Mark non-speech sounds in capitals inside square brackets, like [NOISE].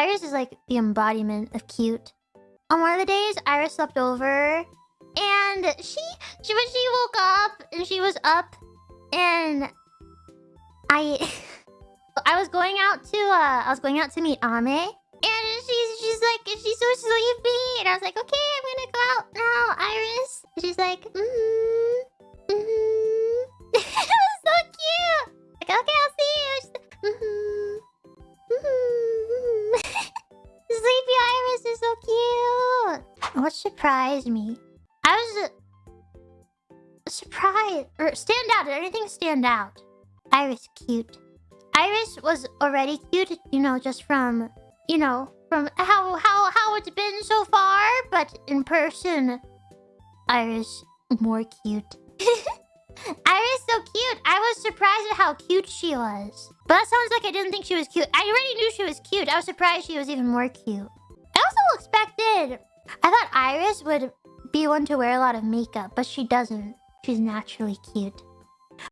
Iris is like the embodiment of cute. On one of the days, Iris slept over, and she, she when she woke up and she was up, and I, [LAUGHS] I was going out to uh, I was going out to meet Ame, and she's she's like she's so sleepy, and I was like, okay, I'm gonna go out now, Iris. She's like, mm What surprised me? I was uh, surprised or stand out. Did anything stand out? Iris cute. Iris was already cute, you know, just from you know from how how how it's been so far. But in person, Iris more cute. [LAUGHS] Iris so cute. I was surprised at how cute she was. But that sounds like I didn't think she was cute. I already knew she was cute. I was surprised she was even more cute. I also expected... I thought Iris would be one to wear a lot of makeup, but she doesn't. She's naturally cute.